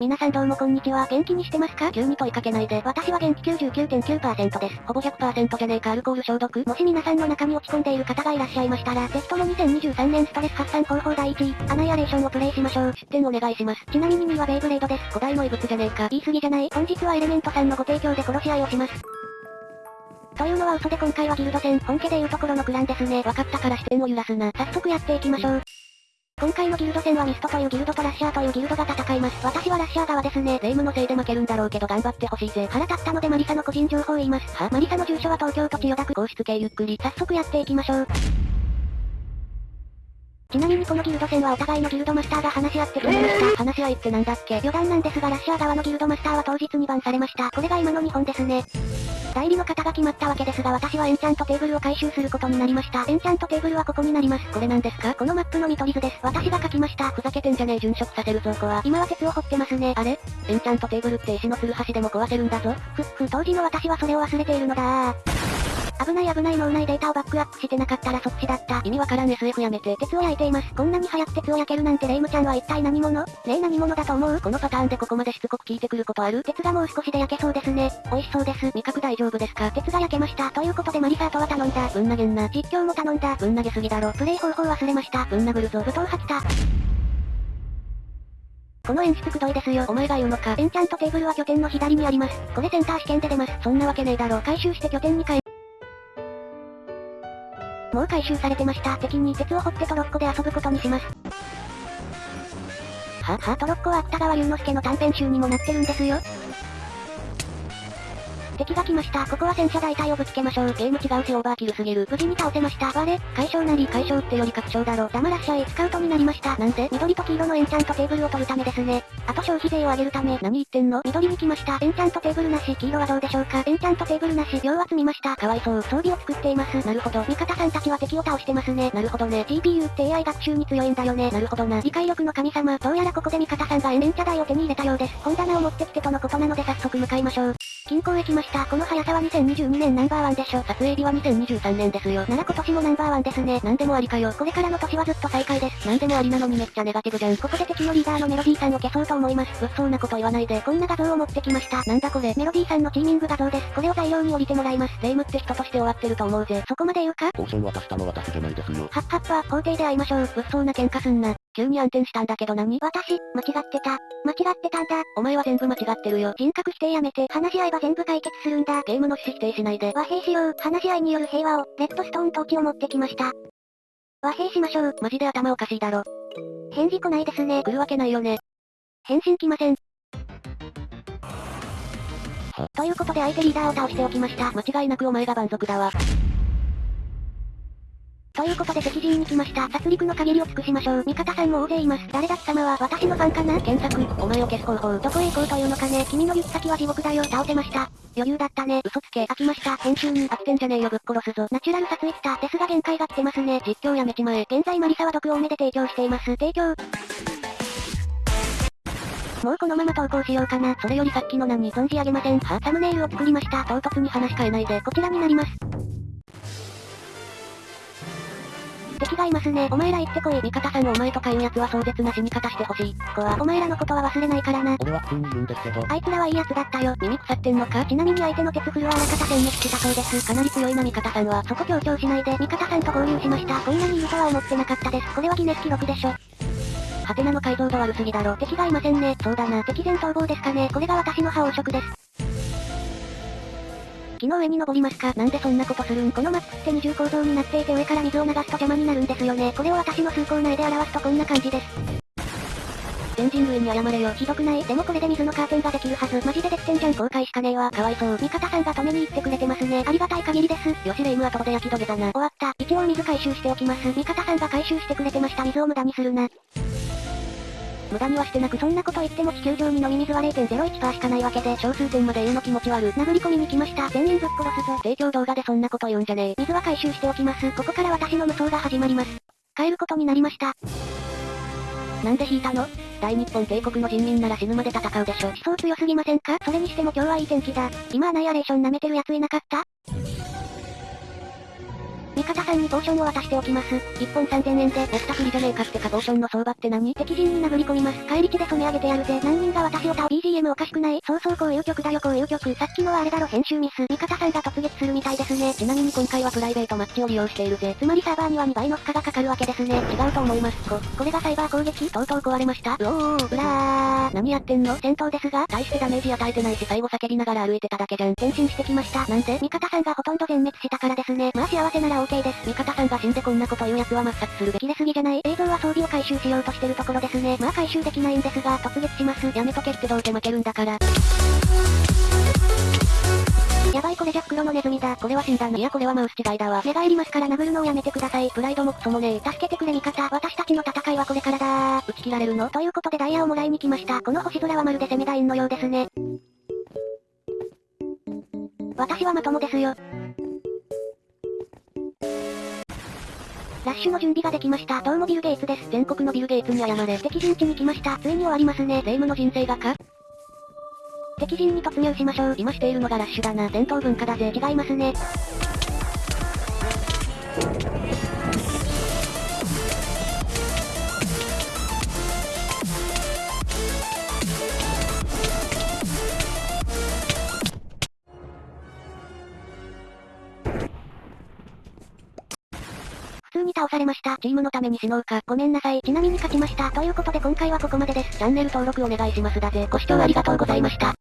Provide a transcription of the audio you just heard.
皆さんどうもこんにちは。元気にしてますか？急に問いかけないで。私は元気99.9%です。ほぼ100%じゃねえかアルコール消毒。もし皆さんの中に落ち込んでいる方がいらっしゃいましたら、ぜひとも2023年ストレス発散方法第1位、アナイアレーションをプレイしましょう。出展お願いします。ちなみに2位はベイブレードです。古代の異物じゃねえか。言い過ぎじゃない本日はエレメントさんのご提供で殺し合いをします。というのは嘘で今回はギルド戦、本家でいうところのクランですね。わかったから視点を揺らすな。早速やっていきましょう。今回のギルド戦はミストというギルドとラッシャーというギルドが戦います。私はラッシャー側ですね。霊夢のせいで負けるんだろうけど頑張ってほしいぜ。腹立ったので魔理沙の個人情報を言います。は魔理沙の住所は東京都千代田区皇室系ゆっくり。早速やっていきましょう。ちなみにこのギルド戦はお互いのギルドマスターが話し合って決めました。話し合いってなんだっけ？余談なんですがラッシャー側のギルドマスターは当日にバンされました。これが今の日本ですね。代理の方が決まったわけですが私はエンチャントテーブルを回収することになりました。エンチャントテーブルはここになります。これなんですかこのマップの見取り図です。私が書きました。ふざけてんじゃねえ殉職させるぞこは。今は鉄を掘ってますね。あれエンチャントテーブルって石のツルハシでも壊せるんだぞ。ふっふ、当時の私はそれを忘れているのだ危ない危ない脳内データをバックアップしてなかったらそっちだった。意味わからん SF やめて。鉄を焼いています。こんなに早く鉄を焼けるなんてレイムちゃんは一体何者？レイ何者だと思う？このパターンでここまでしつこく聞いてくることある？鉄がもう少しで焼けそうですね。美味しそうです。味覚大丈夫ですか？鉄が焼けました。ということでマリサートは頼んだ。ぶん投げんな。実況も頼んだ。ぶん投げすぎだろ。プレイ方法忘れました。ぶん殴るぞ。武闘吐きた。この演出くどいですよ。お前が言うのか？エンチャントテーブルは拠点の左にあります。これセンター試験で出ます。そんなわけねえだろ。回収して拠点に帰もう回収されてました。敵に鉄を掘ってトロッコで遊ぶことにします。は、は、トロッコは芥川龍之介の短編集にもなってるんですよ。敵が来ました。ここは戦車大隊をぶつけましょう。ゲーム違うしオーバーキルすぎる。無事に倒せました。我、解消なり解消ってより確証だろ。黙らっしゃい。スカウトになりました。なんで緑と黄色のエンチャントテーブルを取るためですね。あと消費税を上げるため。何言ってんの？緑に来ました。エンチャントテーブルなし。黄色はどうでしょうか？エンチャントテーブルなし。秒は詰みました。かわいそう。装備を作っています。なるほど。味方さんたちは敵を倒してますね。なるほどね。GPU って AI 学習に強いんだよね。なるほどな。理解力の神様。どうやらここで味方さんがエンチャ台を手に入れたようです。本棚を持ってきてとのことなので早速向かいましょう。近郊へ来ました。この速さは2022年ナンバーワンでしょ。撮影日は2023年ですよ。なら今年もナンバーワンですね。なんでもありかよ。これからの年はずっと最下位です。なんでもありなのにめっちゃネガティブじゃん。ここで敵のリーダーのメロディーさんを消そうと思います。物騒なこと言わないで。こんな画像を持ってきました。なんだこれ。メロディーさんのチーミング画像です。これを材料に降りてもらいます。霊夢って人として終わってると思うぜ。そこまで言うか？ポーション渡したの私じゃないですよ。はっはっは、法廷で会いましょう。物騒な喧嘩すんな。急に暗転したんだけど何？私、間違ってた。間違ってたんだ。お前は全部間違ってるよ。人格否定やめて、話し合えば全部解決するんだ。ゲームの趣旨否定しないで。和平しよう。話し合いによる平和を、レッドストーントーチを持ってきました。和平しましょう。マジで頭おかしいだろ。返事来ないですね。来るわけないよね。返信来ません。はということで相手リーダーを倒しておきました。間違いなくお前が蛮族だわ。ということで敵陣に来ました。殺戮の限りを尽くしましょう。味方さんも大勢います。誰だ貴様は私のファンかな？検索、お前を消す方法。どこへ行こうというのかね。君の行き先は地獄だよ。倒せました。余裕だったね。嘘つけ。飽きました。編集に。飽きてんじゃねえよぶっ殺すぞ。ナチュラル撮影した。ですが限界が来てますね。実況やめちまえ。現在マリサは毒多めで提供しています。提供。もうこのまま投稿しようかな。それよりさっきの何？存じ上げません。はサムネイルを作りました。唐突に話変えないで。こちらになります。敵がいますね。お前ら行ってこい。味方さんお前とかいう奴は壮絶な死に方してほしい。ここは、お前らのことは忘れないからな。俺は普通にいるんですけど。あいつらはいい奴だったよ。耳腐ってんのか？ちなみに相手の鉄フルはあらかた殲滅したそうです。かなり強いな味方さんは。そこ強調しないで。味方さんと合流しました。こんなにいるとは思ってなかったです。これはギネス記録でしょ。ハテナの解像度悪すぎだろ。敵がいませんね。そうだな。敵前逃亡ですかね。これが私の覇王色です。木の上に登りますか？なんでそんなことするん？このマップって二重構造になっていて上から水を流すと邪魔になるんですよね。これを私の崇高な絵で表すとこんな感じです。全人類に謝れよ。ひどくない？でもこれで水のカーテンができるはず。マジでできてんじゃん。後悔しかねえわ。かわいそう。味方さんが止めに行ってくれてますね。ありがたい限りです。よしレイムはとで焼き止めだな。終わった。一応水回収しておきます。味方さんが回収してくれてました。水を無駄にするな。無駄にはしてなくそんなこと言っても地球上に飲み水は0.01%しかないわけで、小数点まで言うの気持ち悪。殴り込みに来ました。全員ぶっ殺すぞ。提供動画でそんなこと言うんじゃねえ。水は回収しておきます。ここから私の無双が始まります。帰ることになりました。なんで引いたの？大日本帝国の人民なら死ぬまで戦うでしょ。思想強すぎませんか？それにしても今日はいい天気だ。今アナイアレーション舐めてる奴いなかった？さんにポーションを渡しておきます。1本3000円で。やったふりじゃねえかってかポーションの相場って何？敵陣に殴り込みます。帰り地で染め上げてやるぜ。何人が私を倒 BGM おかしくない？そうそうこういう曲だよこういう曲。さっきのはあれだろ編集ミス。味方さんが突撃するみたいですね。ちなみに今回はプライベートマッチを利用しているぜ。つまりサーバーには2倍の負荷がかかるわけですね。違うと思います。こ、これがサイバー攻撃？とうとう壊れました？うおー、うらー。何やってんの？戦闘ですが、大してダメージ与えてないし最後叫びながら歩いてただけじゃん。転身してきました。なんで？味方さんがほとんど全滅したからですね。まあ幸せなら OK です。味方さんが死んでこんなこと言う奴は抹殺するべき。切れすぎじゃない？映像は装備を回収しようとしてるところですね。まあ回収できないんですが、突撃します。やめとけってどうせ負けるんだから。やばいこれじゃ黒のネズミだ。これは死んだな。いやこれはマウス違いだわ。寝返りますから殴るのをやめてください。プライドもクソもねえ。助けてくれ味方。私たちの戦いはこれからだ打ち切られるの？ということでダイヤをもらいに来ました。この星空はまるでセミダインのようですね。私はまともですよ。ラッシュの準備ができました。どうもビルゲイツです。全国のビルゲイツに謝れ。敵陣地に来ました。ついに終わりますね。霊夢の人生がか敵陣に突入しましょう。今しているのがラッシュだな。戦闘文化だぜ。違いますね。通に倒されました。チームのために死のうか。ごめんなさい。ちなみに勝ちました。ということで今回はここまでです。チャンネル登録お願いしますだぜ。ご視聴ありがとうございました。